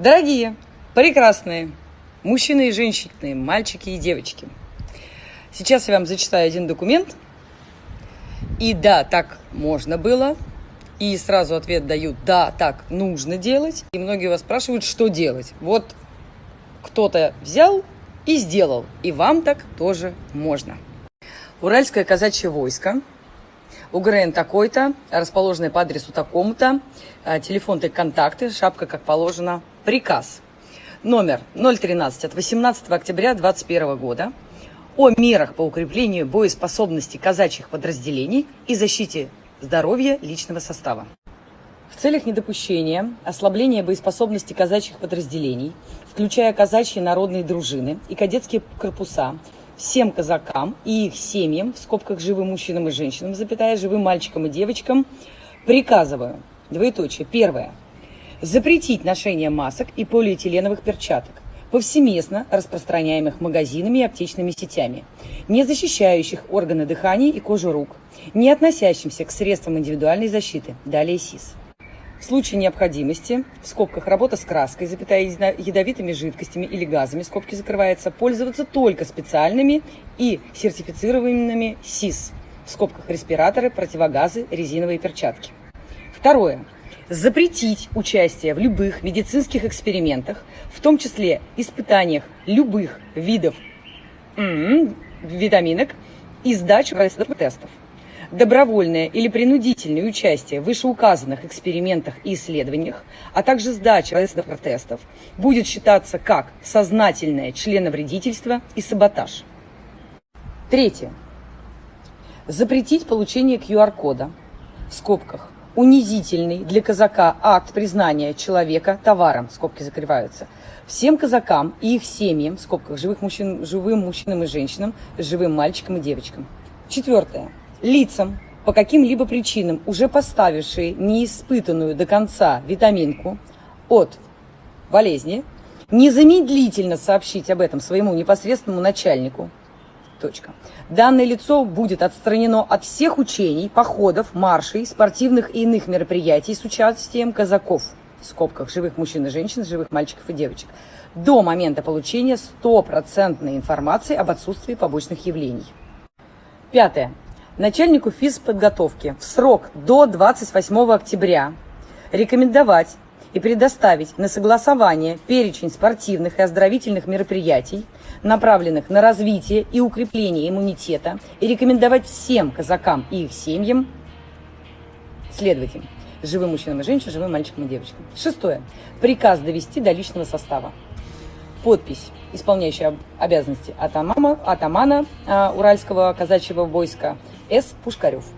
Дорогие, прекрасные мужчины и женщины, мальчики и девочки. Сейчас я вам зачитаю один документ. И да, так можно было. И сразу ответ дают, да, так нужно делать. И многие вас спрашивают, что делать. Вот кто-то взял и сделал. И вам так тоже можно. Уральское казачье войско УГРН такой-то, расположенный по адресу такому-то, э, телефон и контакты, шапка как положено, приказ. Номер 013 от 18 октября 2021 года о мерах по укреплению боеспособности казачьих подразделений и защите здоровья личного состава. В целях недопущения ослабления боеспособности казачьих подразделений, включая казачьи народные дружины и кадетские корпуса, всем казакам и их семьям, в скобках живым мужчинам и женщинам, запятая, живым мальчикам и девочкам, приказываю, двоеточие, первое, запретить ношение масок и полиэтиленовых перчаток, повсеместно распространяемых магазинами и аптечными сетями, не защищающих органы дыхания и кожу рук, не относящимся к средствам индивидуальной защиты, далее СИС. В случае необходимости, в скобках работа с краской, запятая ядовитыми жидкостями или газами, скобки закрывается, пользоваться только специальными и сертифицированными СИС, в скобках респираторы, противогазы, резиновые перчатки. Второе. Запретить участие в любых медицинских экспериментах, в том числе испытаниях любых видов витаминок и сдачу тестов добровольное или принудительное участие в вышеуказанных экспериментах и исследованиях, а также сдача тестов будет считаться как сознательное членовредительство и саботаж. Третье. Запретить получение QR-кода в скобках унизительный для казака акт признания человека товаром, скобки закрываются, всем казакам и их семьям, в скобках живых мужчин, живым мужчинам и женщинам, живым мальчикам и девочкам. Четвертое лицам, по каким-либо причинам уже поставившие неиспытанную до конца витаминку от болезни, незамедлительно сообщить об этом своему непосредственному начальнику. Точка. Данное лицо будет отстранено от всех учений, походов, маршей, спортивных и иных мероприятий с участием казаков, в скобках, живых мужчин и женщин, живых мальчиков и девочек, до момента получения стопроцентной информации об отсутствии побочных явлений. Пятое начальнику физподготовки в срок до 28 октября рекомендовать и предоставить на согласование перечень спортивных и оздоровительных мероприятий, направленных на развитие и укрепление иммунитета, и рекомендовать всем казакам и их семьям следовать им. Живым мужчинам и женщинам, живым мальчикам и девочкам. Шестое. Приказ довести до личного состава. Подпись, исполняющая обязанности атамана, атамана а, Уральского казачьего войска С. Пушкарев.